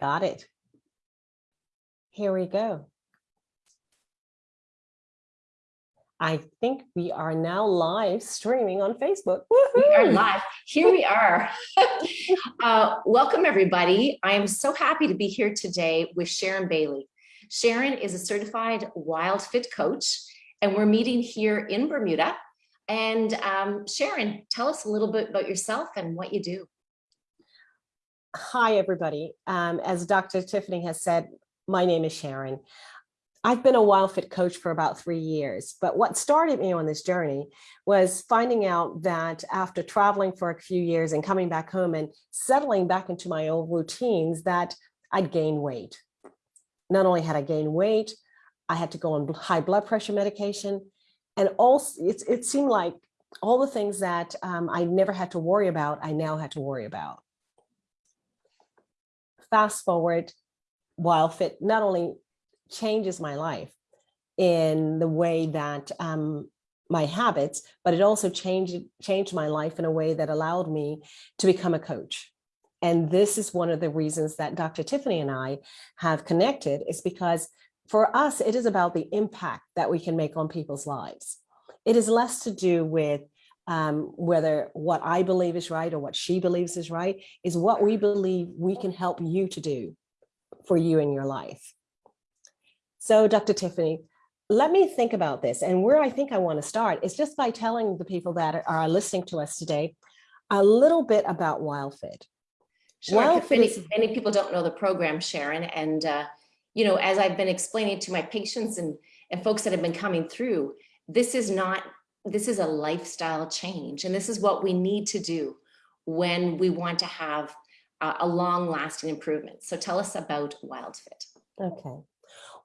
Got it. Here we go. I think we are now live streaming on Facebook. We are live. Here we are. uh, welcome, everybody. I am so happy to be here today with Sharon Bailie. Sharon is a certified Wild Fit coach, and we're meeting here in Bermuda. And um, Sharon, tell us a little bit about yourself and what you do. Hi, everybody. Um, as Dr. Tiffany has said, my name is Sharon. I've been a Wild Fit coach for about three years, but what started me on this journey was finding out that after traveling for a few years and coming back home and settling back into my old routines that I'd gain weight. Not only had I gained weight, I had to go on high blood pressure medication. And also it, it seemed like all the things that um, I never had to worry about, I now had to worry about. Fast forward, WildFit not only changes my life in the way that um, my habits, but it also changed, changed my life in a way that allowed me to become a coach. And this is one of the reasons that Dr. Tiffany and I have connected is because for us, it is about the impact that we can make on people's lives. It is less to do with um, whether what I believe is right or what she believes is right, is what we believe we can help you to do for you in your life. So Dr. Tiffany, let me think about this. And where I think I want to start is just by telling the people that are listening to us today a little bit about WildFit. Sure, Wild 'cause Fit many, is- many people don't know the program, Sharon. And, uh, you know, as I've been explaining to my patients and, and folks that have been coming through, this is not, this is a lifestyle change. And this is what we need to do when we want to have a, long lasting improvement. So tell us about WildFit. Okay.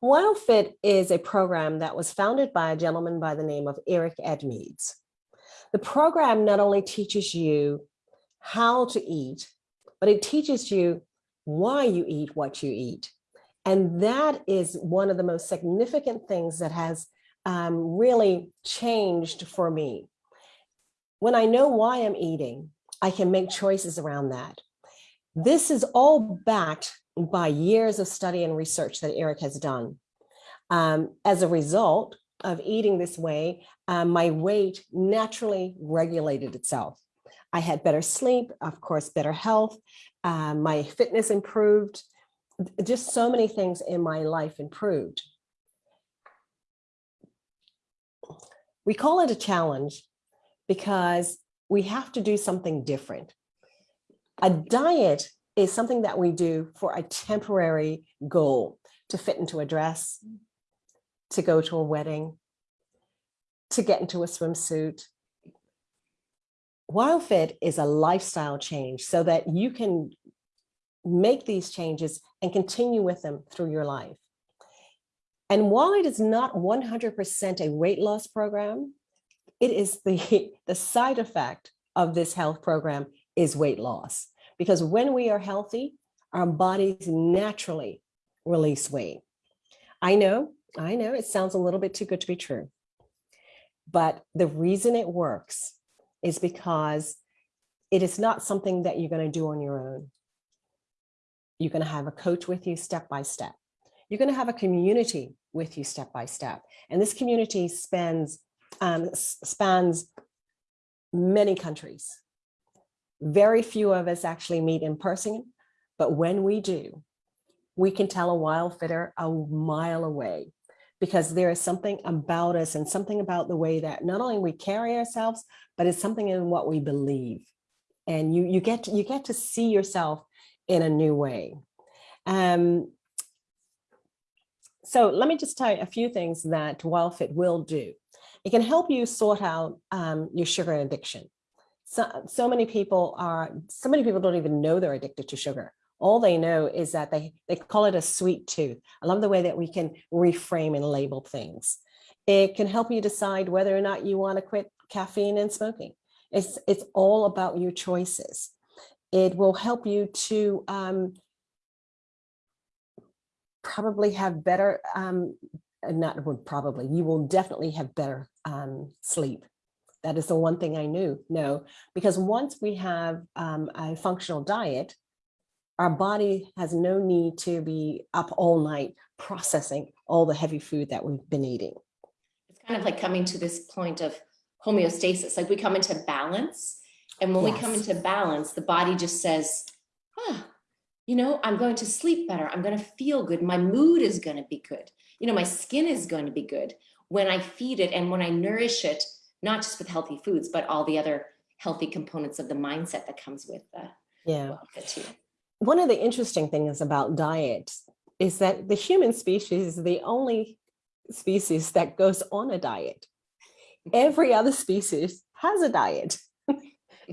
WildFit is a program that was founded by a gentleman by the name of Eric Edmeades. The program not only teaches you how to eat, but it teaches you why you eat what you eat. And that is one of the most significant things that has um, really changed for me. When I know why I'm eating, I can make choices around that. This is all backed by years of study and research that Eric has done. Um, as a result of eating this way, um, my weight naturally regulated itself. I had better sleep, of course, better health, um, my fitness improved, just so many things in my life improved. We call it a challenge because we have to do something different. A diet is something that we do for a temporary goal to fit into a dress, to go to a wedding, to get into a swimsuit. WildFit is a lifestyle change so that you can make these changes and continue with them through your life. And while it is not 100% a weight loss program, it is the, the side effect of this health program is weight loss. Because when we are healthy, our bodies naturally release weight. I know, I know it sounds a little bit too good to be true. But the reason it works is because it is not something that you're going to do on your own. You're going to have a coach with you step by step. You're going to have a community with you step by step. And this community spans, um, spans many countries. Very few of us actually meet in person, but when we do, we can tell a wild fitter a mile away because there is something about us and something about the way that not only we carry ourselves, but it's something in what we believe. And you, you, get, to, you get to see yourself in a new way. Um, so let me just tell you a few things that WildFit will do. It can help you sort out um, your sugar addiction. So, so many people are, so many people don't even know they're addicted to sugar. All they know is that they, they call it a sweet tooth. I love the way that we can reframe and label things. It can help you decide whether or not you want to quit caffeine and smoking. It's, it's all about your choices. It will help you to um, probably have better, um, not would probably, you will definitely have better um, sleep. That is the one thing I knew, no, because once we have um, a functional diet, our body has no need to be up all night processing all the heavy food that we've been eating. It's kind of like coming to this point of homeostasis, like we come into balance. And when we come into balance, the body just says, ah, you know, I'm going to sleep better. I'm going to feel good. My mood is going to be good. You know, my skin is going to be good when I feed it and when I nourish it, not just with healthy foods, but all the other healthy components of the mindset that comes with uh, Yeah. well. One of the interesting things about diet is that the human species is the only species that goes on a diet. Every other species has a diet,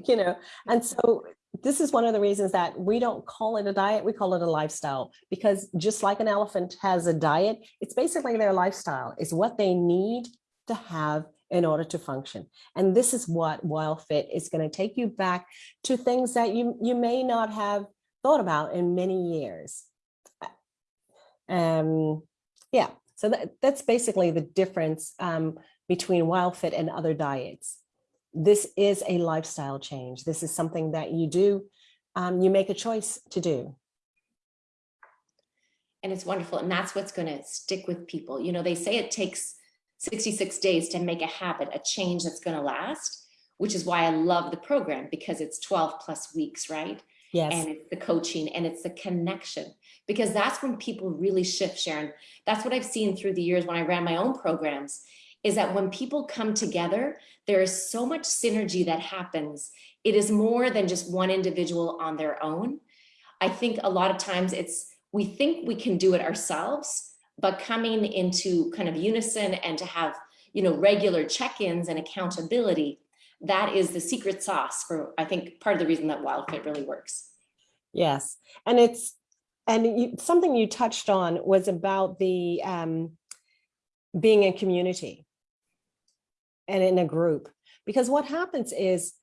you know, and so this is one of the reasons that we don't call it a diet, we call it a lifestyle, because just like an elephant has a diet, it's basically their lifestyle, it's what they need to have in order to function. And this is what WildFit is going to take you back to things that you, you may not have thought about in many years. Um, yeah, so that, that's basically the difference um, between WildFit and other diets. This is a lifestyle change. This is something that you do, um, you make a choice to do. and it's wonderful and that's what's going to stick with people you know they say it takes 66 days to make a habit a change that's going to last which is why i love the program because it's 12 plus weeks right Yes, and it's the coaching and it's the connection because that's when people really shift sharon that's what i've seen through the years when i ran my own programs is that when people come together there is so much synergy that happens. It is more than just one individual on their own. I think a lot of times it's we think we can do it ourselves but coming into kind of unison and to have you know regular check-ins and accountability that is the secret sauce for i think part of the reason that wildfit really works. Yes. And it's, and you, something you touched on was about the um, being a community and in a group. Because what happens is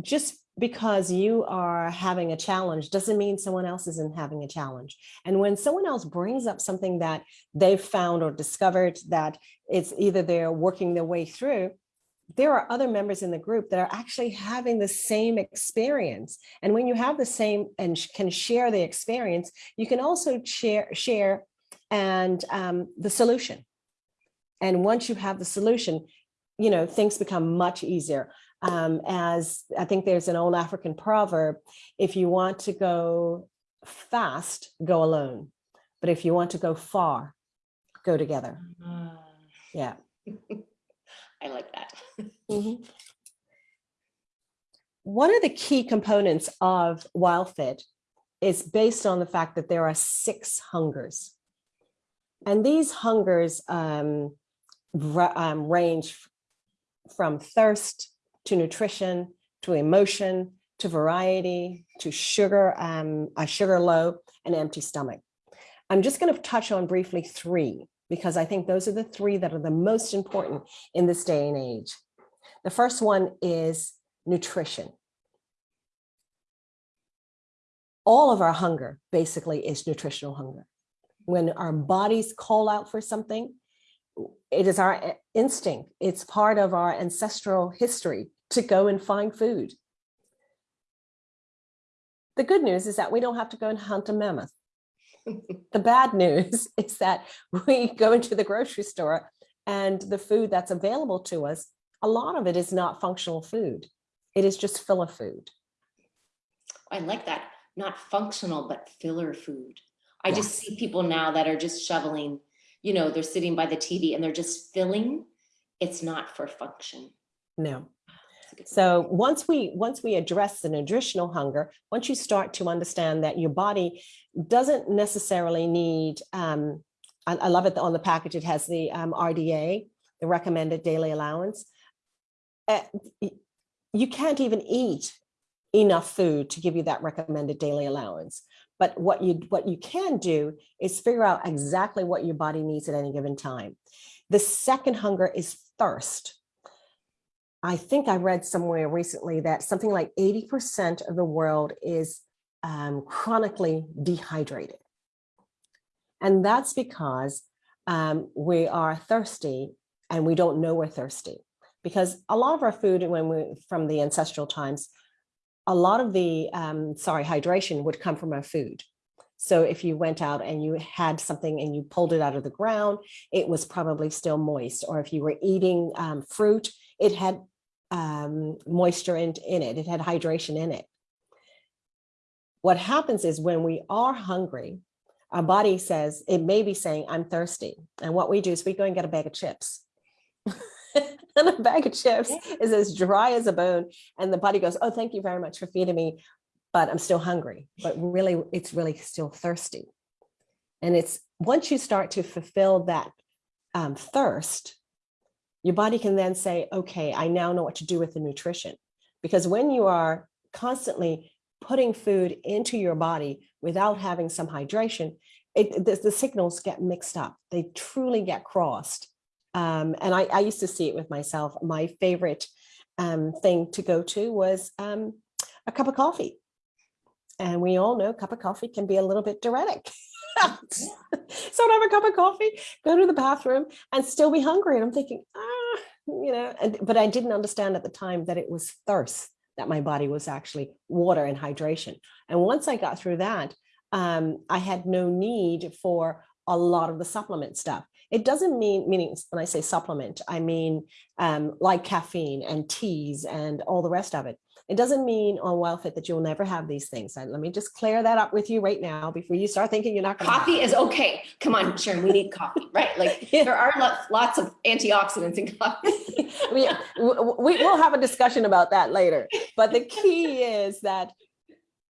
just because you are having a challenge doesn't mean someone else isn't having a challenge. And when someone else brings up something that they've found or discovered that it's either they're working their way through, there are other members in the group that are actually having the same experience. And when you have the same and can share the experience, you can also share, share and um, the solution. And once you have the solution, you know, things become much easier. Um, as I think there's an old African proverb, if you want to go fast, go alone. But if you want to go far, go together. Yeah. i like that Mhm. One of the key components of WildFit is based on the fact that there are six hungers. And these hungers um, um, range from thirst to nutrition to emotion to variety to sugar, um, a sugar low and empty stomach. I'm just going to touch on briefly three because I think those are the three that are the most important in this day and age. The first one is nutrition. All of our hunger basically is nutritional hunger. When our bodies call out for something, it is our instinct. It's part of our ancestral history to go and find food. The good news is that we don't have to go and hunt a mammoth. The bad news is that we go into the grocery store and the food that's available to us a lot of it is not functional food. It is just filler food. i like that not functional but filler food i just see people now that are just shoveling you know they're sitting by the tv and they're just filling it's not for function No. That's a good So once we once we address the nutritional hunger, once you start to understand that your body doesn't necessarily need, um, I, I love it on the package, it has the um, RDA, the recommended daily allowance. Uh, you can't even eat enough food to give you that recommended daily allowance. But what you what you can do is figure out exactly what your body needs at any given time. The second hunger is thirst. I think I read somewhere recently that something like 80% of the world is um, chronically dehydrated. And that's because um, we are thirsty and we don't know we're thirsty. Because a lot of our food when we from the ancestral times a lot of the, um, sorry, hydration would come from our food. So if you went out and you had something and you pulled it out of the ground, it was probably still moist. Or if you were eating um, fruit, it had um, moisture in, in it, it had hydration in it. What happens is when we are hungry, our body says, it may be saying, I'm thirsty. And what we do is we go and get a bag of chips. and a bag of chips is as dry as a bone. And the body goes, oh, thank you very much for feeding me, but I'm still hungry. But really, it's really still thirsty. And it's once you start to fulfill that um, thirst, your body can then say, okay, I now know what to do with the nutrition. Because when you are constantly putting food into your body without having some hydration, it, the, the signals get mixed up. They truly get crossed. Um, and I, I, used to see it with myself. My favorite um, thing to go to was um, a cup of coffee. And we all know a cup of coffee can be a little bit diuretic. so I'd have a cup of coffee, go to the bathroom and still be hungry. And I'm thinking, ah, you know, and, but I didn't understand at the time that it was thirst that my body was actually water and hydration. And once I got through that, um, I had no need for a lot of the supplement stuff. It doesn't mean, meaning when I say supplement, I mean um, like caffeine and teas and all the rest of it. It doesn't mean on WildFit that you'll never have these things. And let me just clear that up with you right now before you start thinking you're not going Coffee is okay. Come on, Sharon, we need coffee, right? Like yeah. there are lots of antioxidants in coffee. we, we, we'll have a discussion about that later. But the key is that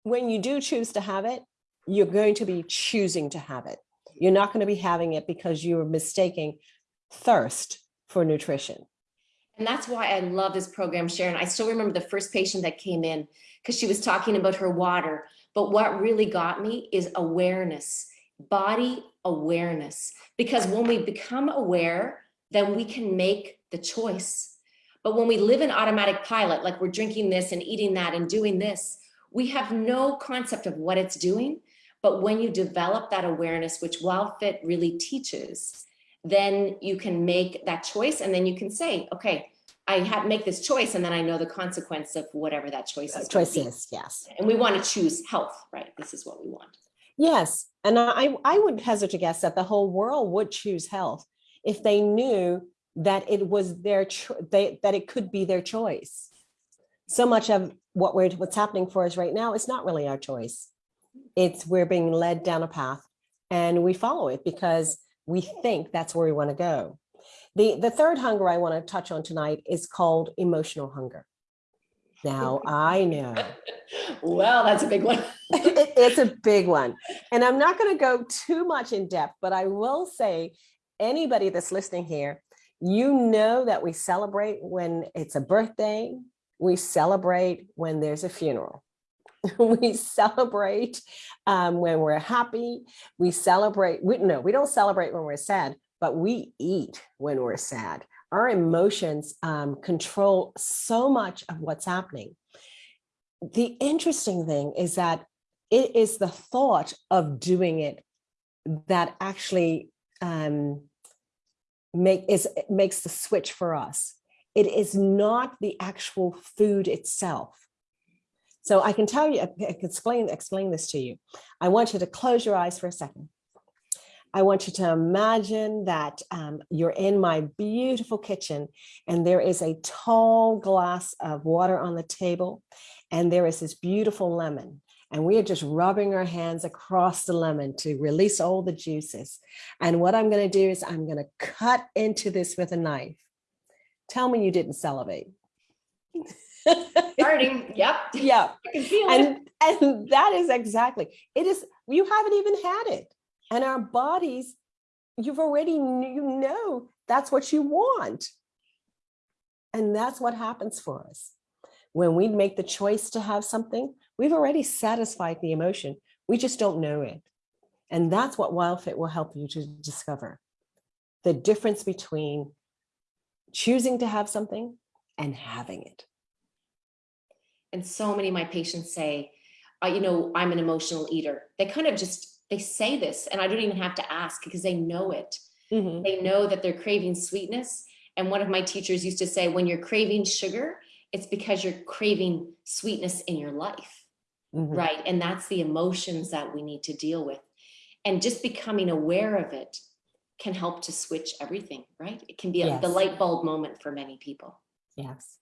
when you do choose to have it, you're going to be choosing to have it. You're not going to be having it because you're mistaking thirst for nutrition. And that's why I love this program, Sharon. I still remember the first patient that came in because she was talking about her water. But what really got me is awareness, body awareness. Because when we become aware, then we can make the choice. But when we live in automatic pilot, like we're drinking this and eating that and doing this, we have no concept of what it's doing. But when you develop that awareness, which WildFit really teaches, then you can make that choice and then you can say, okay, I have make this choice and then I know the consequence of whatever that choice is. Choice is, yes. And we want to choose health, right? This is what we want. Yes. And I, I would hazard to guess that the whole world would choose health if they knew that it was their they, that it could be their choice. So much of what we're what's happening for us right now is not really our choice. It's we're being led down a path and we follow it because we think that's where we want to go. The, the third hunger I want to touch on tonight is called emotional hunger. Now, I know. well, that's a big one. it, it's a big one. And I'm not going to go too much in depth, but I will say anybody that's listening here, you know that we celebrate when it's a birthday, we celebrate when there's a funeral. we celebrate um, when we're happy. We celebrate, we, no, we don't celebrate when we're sad, but we eat when we're sad. Our emotions um, control so much of what's happening. The interesting thing is that it is the thought of doing it that actually um, make is makes the switch for us. It is not the actual food itself. So I can tell you, I can explain, explain this to you. I want you to close your eyes for a second. I want you to imagine that um, you're in my beautiful kitchen and there is a tall glass of water on the table and there is this beautiful lemon and we are just rubbing our hands across the lemon to release all the juices. And what I'm going to do is I'm going to cut into this with a knife. Tell me you didn't salivate. Starting, yep. Yeah. And, and that is exactly, it is, you haven't even had it. And our bodies, you've already, you know, that's what you want. And that's what happens for us. When we make the choice to have something, we've already satisfied the emotion. We just don't know it. And that's what WildFit will help you to discover. The difference between choosing to have something and having it. And so many of my patients say, uh, you know, I'm an emotional eater. They kind of just, they say this and I don't even have to ask because they know it. Mm -hmm. They know that they're craving sweetness. And one of my teachers used to say, when you're craving sugar, it's because you're craving sweetness in your life, Mhm. right? And that's the emotions that we need to deal with. And just becoming aware of it can help to switch everything, right? It can be a, the light bulb moment for many people. Yes.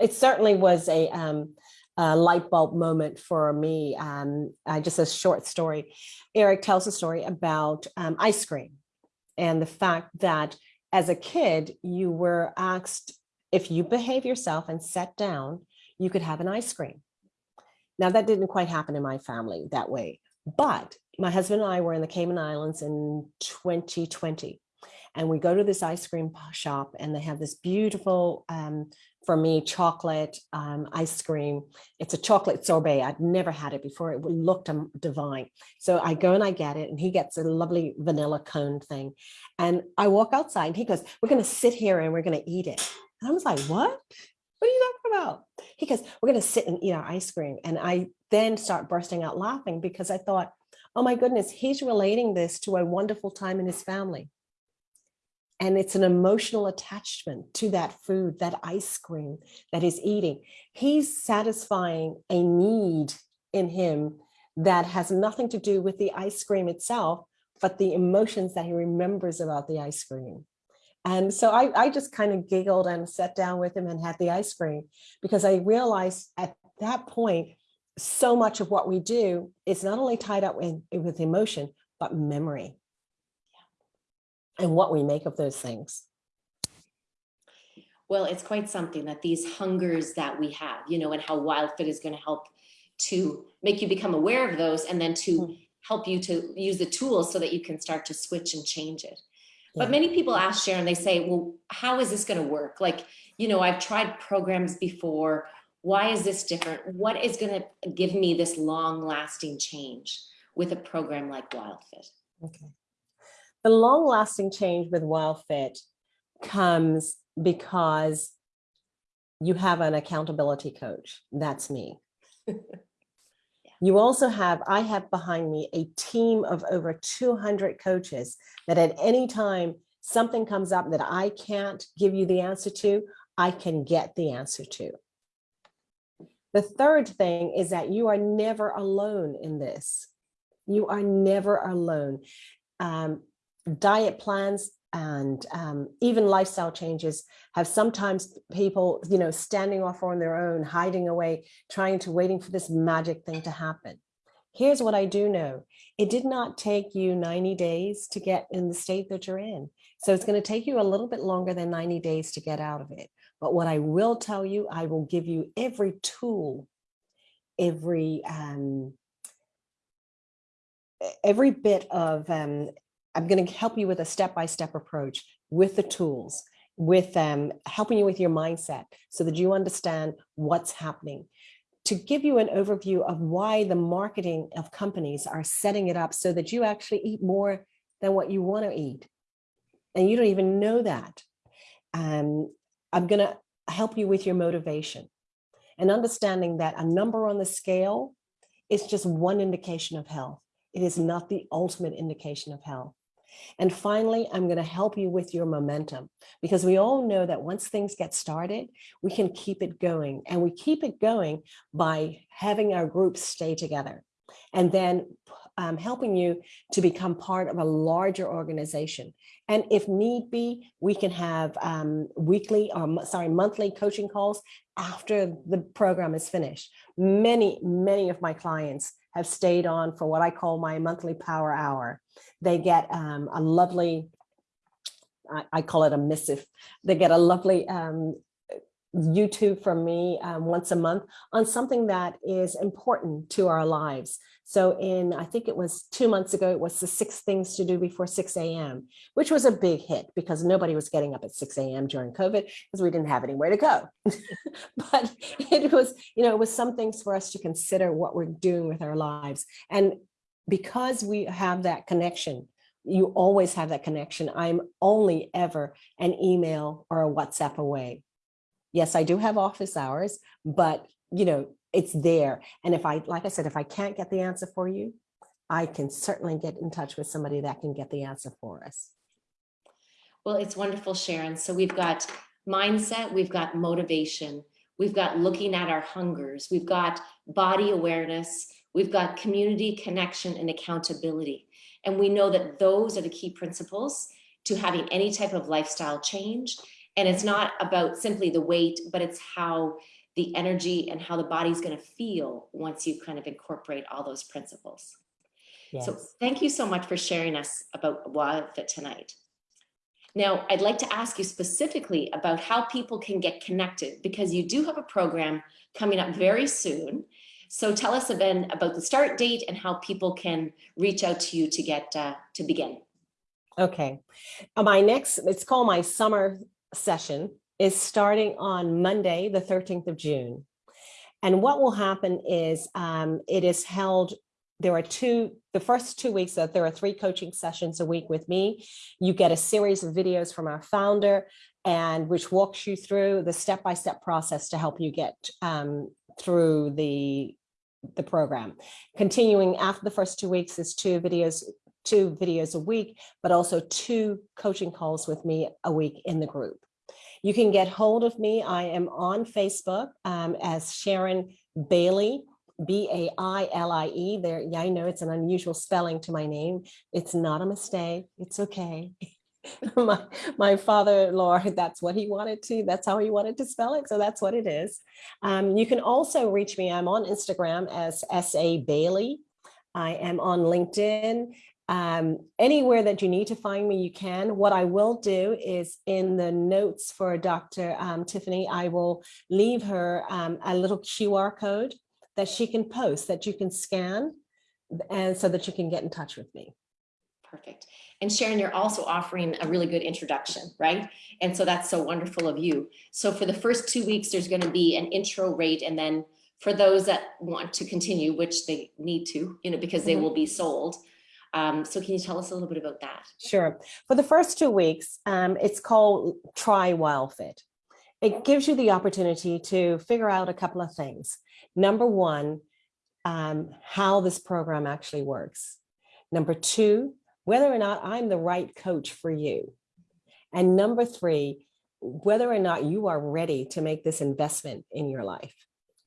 It certainly was a, um, a light bulb moment for me. Um, uh, just a short story. Eric tells a story about um, ice cream and the fact that as a kid, you were asked if you behave yourself and sat down, you could have an ice cream. Now that didn't quite happen in my family that way, but my husband and I were in the Cayman Islands in 2020 and we go to this ice cream shop and they have this beautiful um, for me chocolate um, ice cream. It's a chocolate sorbet. I'd never had it before. It looked um, divine. So i go and i get it and he gets a lovely vanilla cone thing. And i walk outside and he goes we're going to sit here and we're going to eat it. And i was like what? What are you talking about? He goes we're going to sit and eat our ice cream. And i then start bursting out laughing because i thought oh my goodness he's relating this to a wonderful time in his family and it's an emotional attachment to that food, that ice cream that he's eating. He's satisfying a need in him that has nothing to do with the ice cream itself, but the emotions that he remembers about the ice cream. And so I, I just kind of giggled and sat down with him and had the ice cream because I realized at that point, so much of what we do is not only tied up with, with emotion, but memory and what we make of those things. Well, it's quite something that these hungers that we have, you know, and how WildFit is going to help to make you become aware of those and then to Mm. help you to use the tools so that you can start to switch and change it. Yeah. But many people ask Sharon, they say, well, how is this going to work? Like, you know, I've tried programs before. Why is this different? What is going to give me this long lasting change with a program like WildFit? Okay. The long lasting change with WildFit comes because you have an accountability coach. That's me. You also have, I have behind me a team of over 200 coaches that at any time something comes up that I can't give you the answer to, I can get the answer to. The third thing is that you are never alone in this. You are never alone. Um, diet plans and um, even lifestyle changes have sometimes people, you know, standing off on their own, hiding away, trying to waiting for this magic thing to happen. Here's what I do know. It did not take you 90 days to get in the state that you're in. So it's going to take you a little bit longer than 90 days to get out of it. But what I will tell you, I will give you every tool, every um, every bit of um, I'm going to help you with a step-by-step approach with the tools, with um, helping you with your mindset so that you understand what's happening. To give you an overview of why the marketing of companies are setting it up so that you actually eat more than what you want to eat. And you don't even know that. Um, I'm going to help you with your motivation and understanding that a number on the scale is just one indication of health. It is not the ultimate indication of health. And finally, I'm going to help you with your momentum because we all know that once things get started, we can keep it going and we keep it going by having our groups stay together and then um, helping you to become part of a larger organization. And if need be, we can have um, weekly or sorry, monthly coaching calls after the program is finished. Many, many of my clients have stayed on for what I call my monthly power hour. They get um, a lovely, I, I call it a missive. They get a lovely um, YouTube from me um, once a month on something that is important to our lives. So in, I think it was two months ago, it was the six things to do before 6 a.m., which was a big hit because nobody was getting up at 6 a.m. during COVID because we didn't have anywhere to go. but it was, you know, it was some things for us to consider what we're doing with our lives. And because we have that connection, you always have that connection. I'm only ever an email or a WhatsApp away. Yes, I do have office hours, but you know, it's there. And if I, like I said, if I can't get the answer for you, I can certainly get in touch with somebody that can get the answer for us. Well, it's wonderful, Sharon. So we've got mindset, we've got motivation, we've got looking at our hungers, we've got body awareness, we've got community connection and accountability. And we know that those are the key principles to having any type of lifestyle change. And it's not about simply the weight, but it's how the energy and how the body's going to feel once you kind of incorporate all those principles. So thank you so much for sharing us about Wild Fit tonight. Now, I'd like to ask you specifically about how people can get connected because you do have a program coming up very soon. So tell us again about the start date and how people can reach out to you to get uh, to begin. Okay. Uh, My next, it's called my summer session, is starting on Monday, the 13th of June. And what will happen is um, it is held, there are two, the first two weeks, that there are three coaching sessions a week with me. You get a series of videos from our founder and which walks you through the step-by-step process to help you get um, through the, the program. Continuing after the first two weeks is two videos, two videos a week, but also two coaching calls with me a week in the group. You can get hold of me. I am on Facebook um, as Sharon Bailie, B-A-I-L-I-E. There, yeah, I know it's an unusual spelling to my name. It's not a mistake. It's okay. my my father-in-law, that's what he wanted to, that's how he wanted to spell it. So that's what it is. Um, you can also reach me. I'm on Instagram as S.A. Bailie. I am on LinkedIn. Um, anywhere that you need to find me, you can. What I will do is in the notes for Dr. Um, Tiffany, I will leave her um, a little QR code that she can post that you can scan and so that you can get in touch with me. Perfect. And Sharon, you're also offering a really good introduction, right? And so that's so wonderful of you. So for the first two weeks, there's going to be an intro rate. And then for those that want to continue, which they need to, you know, because they Mhm. will be sold. Um, so can you tell us a little bit about that? Sure. For the first two weeks, um, it's called Try WildFit. It gives you the opportunity to figure out a couple of things. Number one, um, how this program actually works. Number two, whether or not I'm the right coach for you. And number three, whether or not you are ready to make this investment in your life.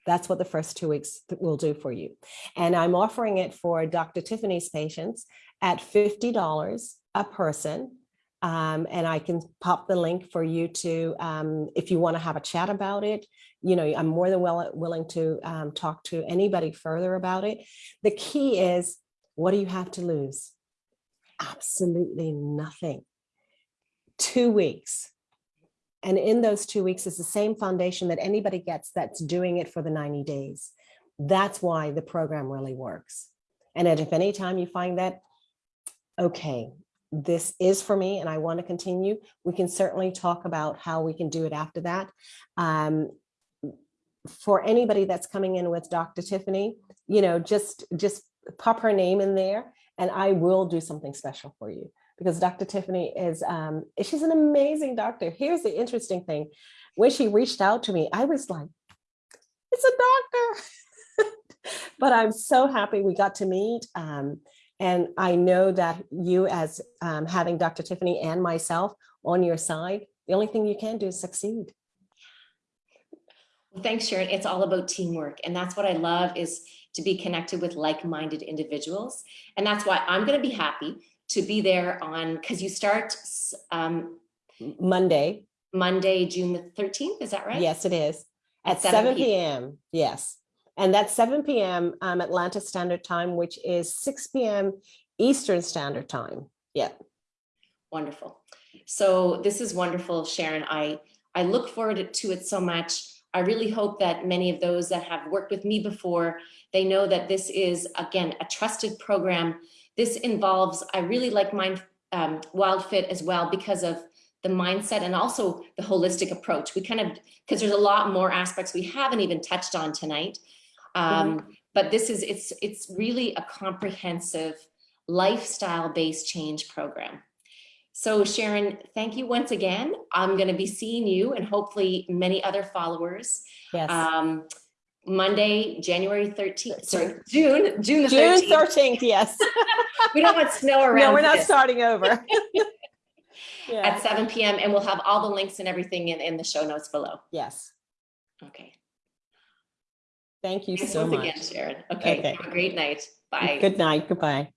That's what the first two weeks will do for you. And I'm offering it for Dr. Tiffany's patients at $50 a person. Um, and I can pop the link for you to, um, if you want to have a chat about it, you know, I'm more than well willing to um, talk to anybody further about it. The key is, what do you have to lose? Absolutely nothing. Two weeks. And in those two weeks is the same foundation that anybody gets that's doing it for the 90 days. That's why the program really works. And if any time you find that, okay, this is for me and I want to continue, we can certainly talk about how we can do it after that. Um, for anybody that's coming in with Dr. Tiffany, you know, just just pop her name in there and I will do something special for you because Dr. Tiffany is, um, she's an amazing doctor. Here's the interesting thing. When she reached out to me, I was like, it's a doctor. but I'm so happy we got to meet. Um, and I know that you as um, having Dr. Tiffany and myself on your side, the only thing you can do is succeed. Thanks, Sharon. It's all about teamwork. And that's what I love is to be connected with like-minded individuals. And that's why I'm going to be happy to be there on, because you start um, Monday, Monday, June the 13th, is that right? yes, it is. At At 7 7 p.m. Yes. And that's 7 p.m. Um, Atlantic Standard Time, which is 6 p.m. Eastern Standard Time. Yeah. Wonderful. So this is wonderful, Sharon. I, I look forward to it so much. I really hope that many of those that have worked with me before, they know that this is, again, a trusted program. This involves, I really like Mind um, Wild Fit as well because of the mindset and also the holistic approach. We kind of, because there's a lot more aspects we haven't even touched on tonight. Um, But this is, it's, it's really a comprehensive lifestyle-based change program. So Sharon, thank you once again. I'm going to be seeing you and hopefully many other followers Yes. um, Monday, January 13th, sorry, June, June the June 13th. 13th. Yes. We don't want snow around. no, we're not this. starting over. yeah. At 7 PM and we'll have all the links and everything in, in the show notes below. Yes. Okay, Thank you Thanks so much. again, Sharon. Okay, Okay. have a great night. Bye. Good night. Goodbye.